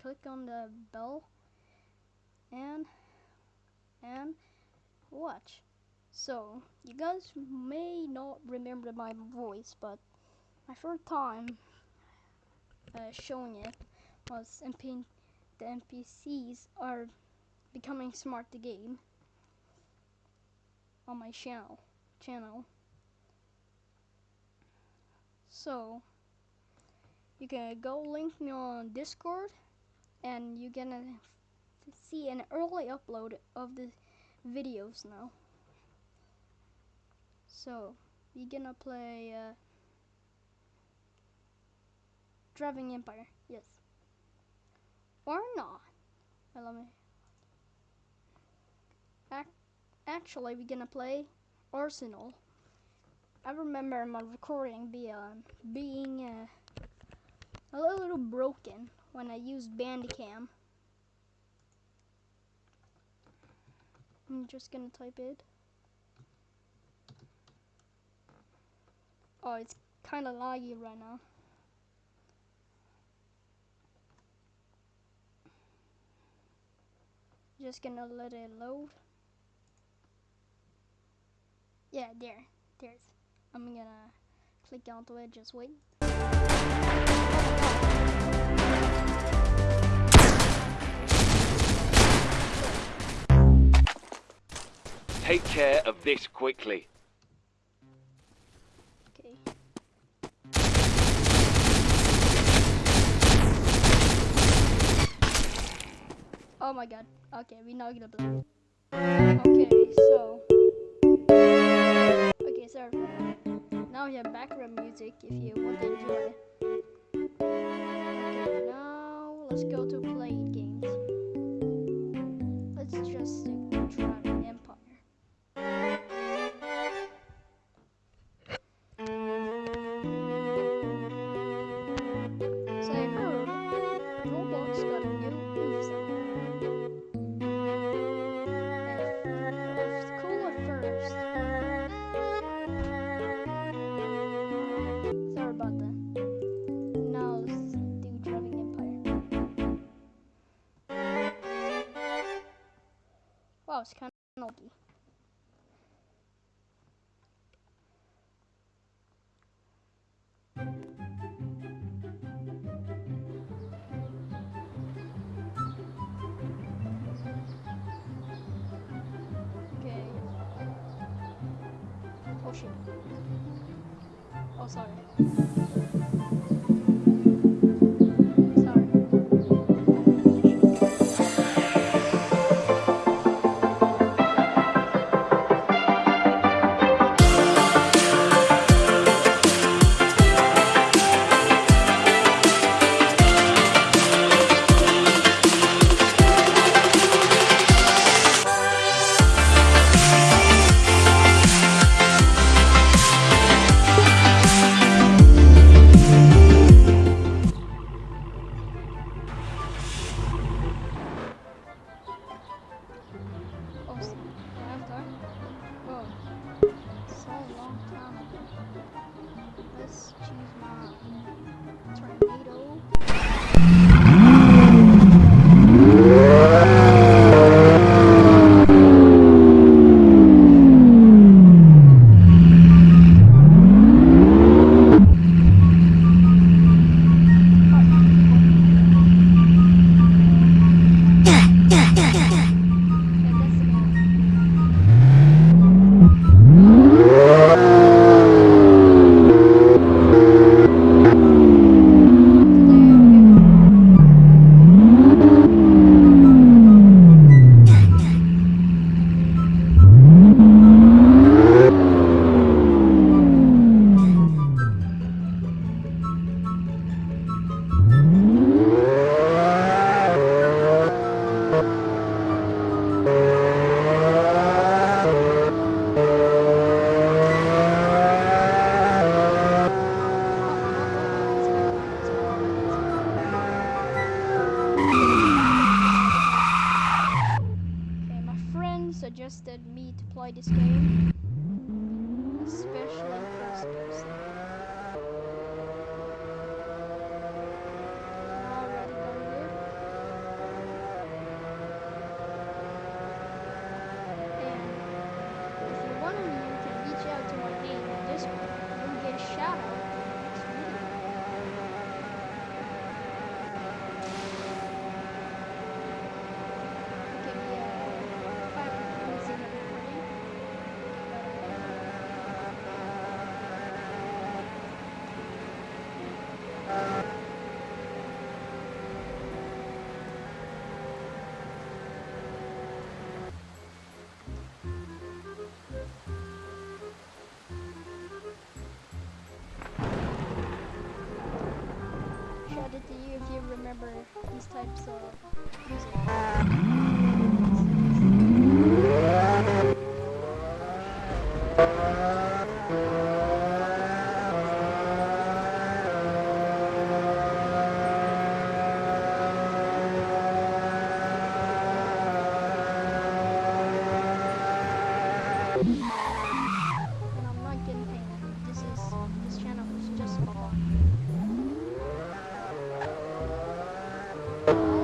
click on the bell and and watch. So you guys may not remember my voice, but my first time uh, showing it was MP the NPCs are becoming smart the game on my channel channel. So you can go link me on Discord and you're gonna see an early upload of the videos now. So you're gonna play uh, Driving Empire, yes. Or not. Well, let me Ac actually we're gonna play Arsenal. I remember my recording be, uh, being uh, a little broken when I used Bandicam. I'm just gonna type it. Oh, it's kind of laggy right now. Just gonna let it load. Yeah, there. There's. I'm gonna click onto it, just wait. Take care of this quickly. Okay. Oh my god. Okay, we're not gonna play. Okay, so. Okay, so. Now we have background music if you want to enjoy. Okay, now let's go to playing games. Let's just It's kind of. Okay. Oh shit. Oh. Sorry. Ago. Let's choose especially it to you if you remember these types of music. Uh, you.